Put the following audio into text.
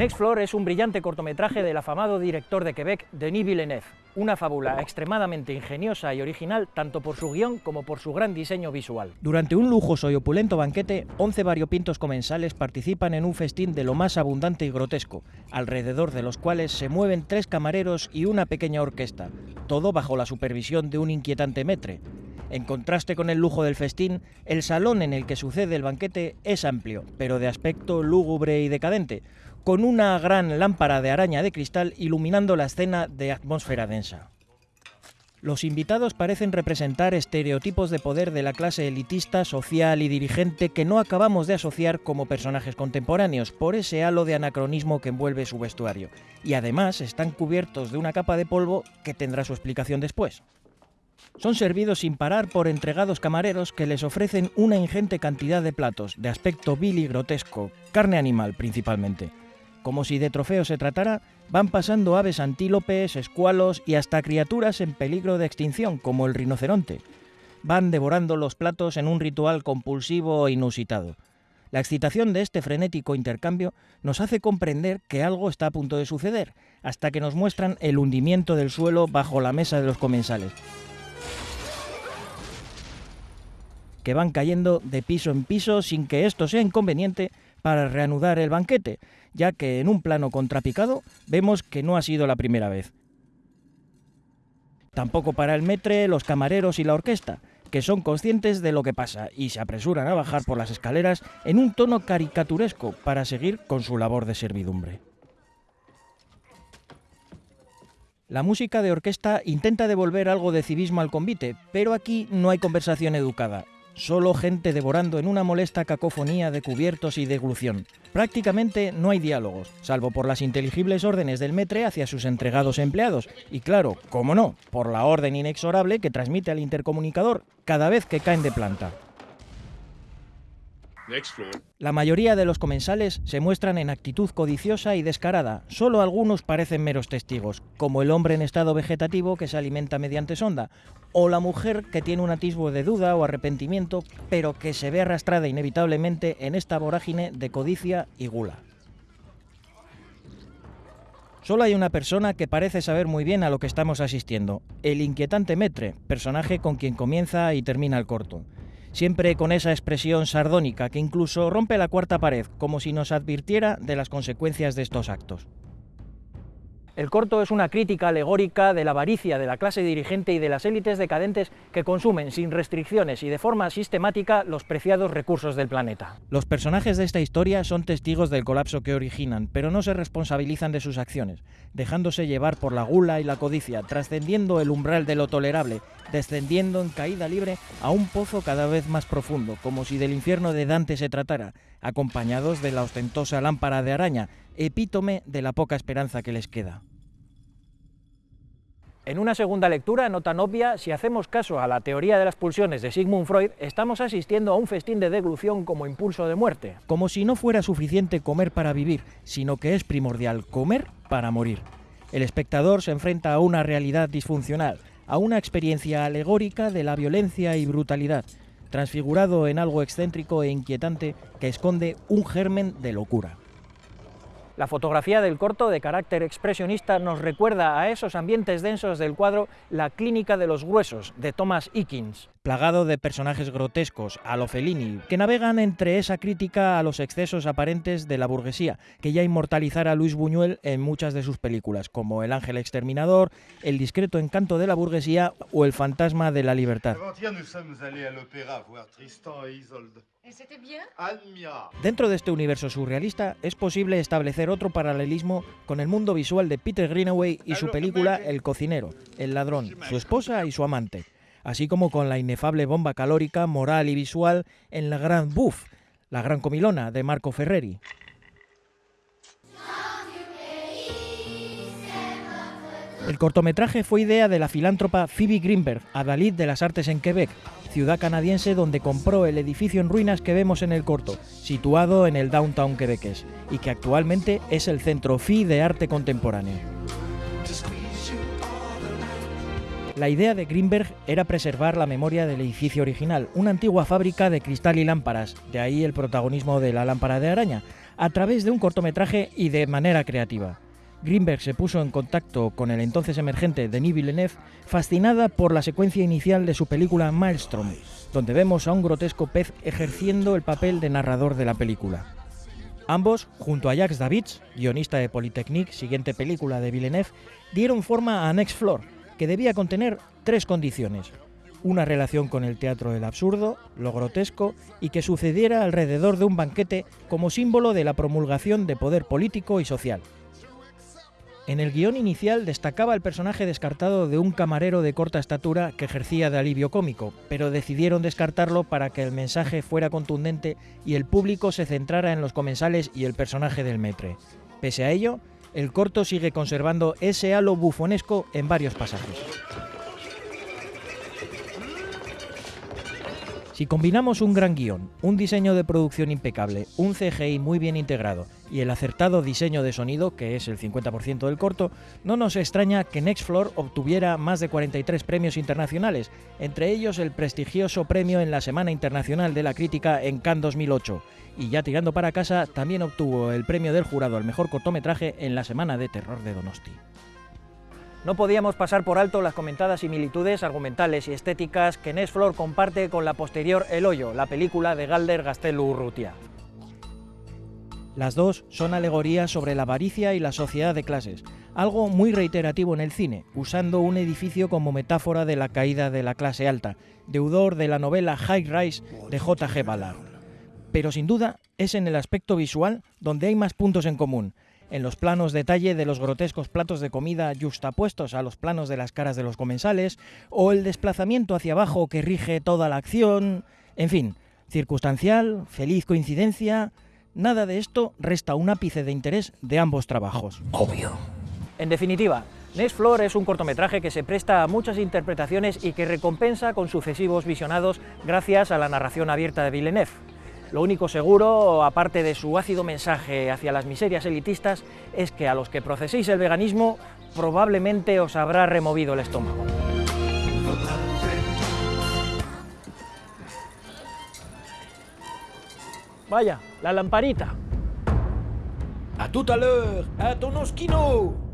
Next Floor es un brillante cortometraje del afamado director de Quebec, Denis Villeneuve, una fábula extremadamente ingeniosa y original tanto por su guion como por su gran diseño visual. Durante un lujoso y opulento banquete, 11 variopintos comensales participan en un festín de lo más abundante y grotesco, alrededor de los cuales se mueven tres camareros y una pequeña orquesta, todo bajo la supervisión de un inquietante metre. En contraste con el lujo del festín, el salón en el que sucede el banquete es amplio, pero de aspecto lúgubre y decadente, con una gran lámpara de araña de cristal iluminando la escena de atmósfera densa. Los invitados parecen representar estereotipos de poder de la clase elitista, social y dirigente que no acabamos de asociar como personajes contemporáneos por ese halo de anacronismo que envuelve su vestuario, y además están cubiertos de una capa de polvo que tendrá su explicación después. Son servidos sin parar por entregados camareros que les ofrecen una ingente cantidad de platos, de aspecto vil y grotesco, carne animal principalmente. Como si de trofeo se tratara, van pasando aves antílopes, escualos y hasta criaturas en peligro de extinción, como el rinoceronte. Van devorando los platos en un ritual compulsivo e inusitado. La excitación de este frenético intercambio nos hace comprender que algo está a punto de suceder, hasta que nos muestran el hundimiento del suelo bajo la mesa de los comensales, que van cayendo de piso en piso sin que esto sea inconveniente para reanudar el banquete, ya que en un plano contrapicado vemos que no ha sido la primera vez. Tampoco para el metre, los camareros y la orquesta, que son conscientes de lo que pasa y se apresuran a bajar por las escaleras en un tono caricaturesco para seguir con su labor de servidumbre. La música de orquesta intenta devolver algo de civismo al convite, pero aquí no hay conversación educada Solo gente devorando en una molesta cacofonía de cubiertos y deglución. Prácticamente no hay diálogos, salvo por las inteligibles órdenes del metre hacia sus entregados empleados, y claro, cómo no, por la orden inexorable que transmite al intercomunicador cada vez que caen de planta. La mayoría de los comensales se muestran en actitud codiciosa y descarada, solo algunos parecen meros testigos, como el hombre en estado vegetativo que se alimenta mediante sonda, o la mujer que tiene un atisbo de duda o arrepentimiento, pero que se ve arrastrada inevitablemente en esta vorágine de codicia y gula. Solo hay una persona que parece saber muy bien a lo que estamos asistiendo, el inquietante Metre, personaje con quien comienza y termina el corto siempre con esa expresión sardónica que incluso rompe la cuarta pared, como si nos advirtiera de las consecuencias de estos actos. El corto es una crítica alegórica de la avaricia de la clase dirigente y de las élites decadentes que consumen sin restricciones y de forma sistemática los preciados recursos del planeta. Los personajes de esta historia son testigos del colapso que originan, pero no se responsabilizan de sus acciones, dejándose llevar por la gula y la codicia, trascendiendo el umbral de lo tolerable, descendiendo en caída libre a un pozo cada vez más profundo, como si del infierno de Dante se tratara, acompañados de la ostentosa lámpara de araña, epítome de la poca esperanza que les queda. En una segunda lectura, no tan obvia, si hacemos caso a la teoría de las pulsiones de Sigmund Freud, estamos asistiendo a un festín de deglución como impulso de muerte. Como si no fuera suficiente comer para vivir, sino que es primordial comer para morir. El espectador se enfrenta a una realidad disfuncional, a una experiencia alegórica de la violencia y brutalidad, transfigurado en algo excéntrico e inquietante que esconde un germen de locura. La fotografía del corto, de carácter expresionista, nos recuerda a esos ambientes densos del cuadro La clínica de los gruesos, de Thomas Eakins, plagado de personajes grotescos, a lo Fellini, que navegan entre esa crítica a los excesos aparentes de la burguesía, que ya inmortalizara Luis Buñuel en muchas de sus películas, como El ángel exterminador, El discreto encanto de la burguesía o El fantasma de la libertad. Dentro de este universo surrealista es posible establecer otro paralelismo con el mundo visual de Peter Greenaway y su película El cocinero, el ladrón, su esposa y su amante, así como con la inefable bomba calórica, moral y visual en La Gran Buff, La Gran Comilona de Marco Ferreri. El cortometraje fue idea de la filántropa Phoebe Greenberg, adalid de las artes en Quebec, ciudad canadiense donde compró el edificio en ruinas que vemos en el corto, situado en el downtown quebequés, y que actualmente es el Centro FI de Arte Contemporáneo. La idea de Greenberg era preservar la memoria del edificio original, una antigua fábrica de cristal y lámparas, de ahí el protagonismo de la lámpara de araña, a través de un cortometraje y de manera creativa. Greenberg se puso en contacto con el entonces emergente Denis Villeneuve, fascinada por la secuencia inicial de su película Maelstrom, donde vemos a un grotesco pez ejerciendo el papel de narrador de la película. Ambos, junto a Jacques Davids, guionista de Polytechnique, siguiente película de Villeneuve, dieron forma a Next Floor, que debía contener tres condiciones. Una relación con el teatro del absurdo, lo grotesco y que sucediera alrededor de un banquete como símbolo de la promulgación de poder político y social. En el guion inicial destacaba el personaje descartado de un camarero de corta estatura que ejercía de alivio cómico, pero decidieron descartarlo para que el mensaje fuera contundente y el público se centrara en los comensales y el personaje del metre. Pese a ello, el corto sigue conservando ese halo bufonesco en varios pasajes. Si combinamos un gran guion, un diseño de producción impecable, un CGI muy bien integrado y el acertado diseño de sonido, que es el 50% del corto, no nos extraña que Next Floor obtuviera más de 43 premios internacionales, entre ellos el prestigioso premio en la Semana Internacional de la Crítica en Cannes 2008, y ya tirando para casa también obtuvo el premio del jurado al mejor cortometraje en la Semana de Terror de Donosti. No podíamos pasar por alto las comentadas similitudes argumentales y estéticas que Nes Flor comparte con la posterior El Hoyo, la película de Galder Gastelu Urrutia. Las dos son alegorías sobre la avaricia y la sociedad de clases, algo muy reiterativo en el cine, usando un edificio como metáfora de la caída de la clase alta, deudor de la novela High Rise de J.G. Ballard. Pero sin duda es en el aspecto visual donde hay más puntos en común, en los planos detalle de los grotescos platos de comida justapuestos a los planos de las caras de los comensales, o el desplazamiento hacia abajo que rige toda la acción, en fin, circunstancial, feliz coincidencia, nada de esto resta un ápice de interés de ambos trabajos. Obvio. En definitiva, Nest Floor es un cortometraje que se presta a muchas interpretaciones y que recompensa con sucesivos visionados gracias a la narración abierta de Villeneuve. Lo único seguro, aparte de su ácido mensaje hacia las miserias elitistas, es que a los que proceséis el veganismo probablemente os habrá removido el estómago. Vaya, la lamparita. A tout à l'heure, à ton osquino